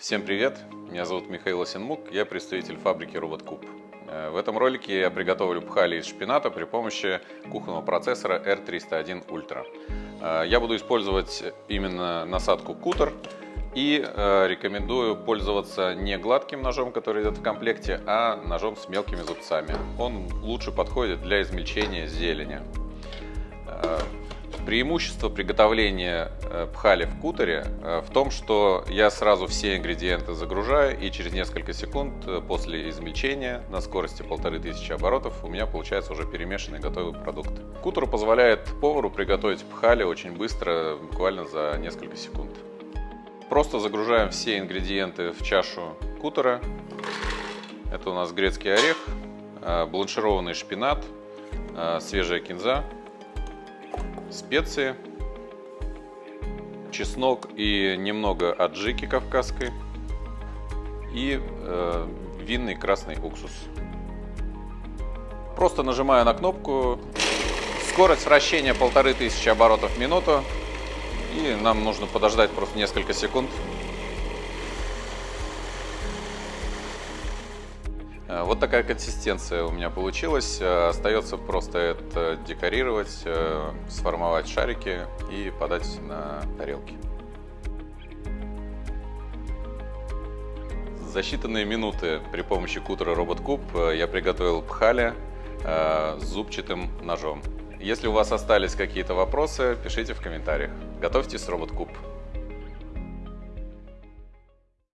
Всем привет! Меня зовут Михаил Осенмук, я представитель фабрики RobotCube. Э, в этом ролике я приготовлю пхали из шпината при помощи кухонного процессора R301 Ultra. Э, я буду использовать именно насадку кутер и э, рекомендую пользоваться не гладким ножом, который идет в комплекте, а ножом с мелкими зубцами. Он лучше подходит для измельчения зелени. Преимущество приготовления э, пхали в кутере э, в том, что я сразу все ингредиенты загружаю и через несколько секунд э, после измельчения на скорости 1500 оборотов у меня получается уже перемешанный готовый продукт. Кутеру позволяет повару приготовить пхали очень быстро, буквально за несколько секунд. Просто загружаем все ингредиенты в чашу кутера. Это у нас грецкий орех, бланшированный шпинат, свежая кинза, специи, чеснок и немного аджики кавказской и э, винный красный уксус. Просто нажимаю на кнопку, скорость вращения полторы тысячи оборотов в минуту и нам нужно подождать просто несколько секунд вот такая консистенция у меня получилась. Э, остается просто это декорировать, э, сформовать шарики и подать на тарелки. За считанные минуты при помощи кутера RobotCube я приготовил пхали с зубчатым ножом. Если у вас остались какие-то вопросы, пишите в комментариях. Готовьте с RobotCube.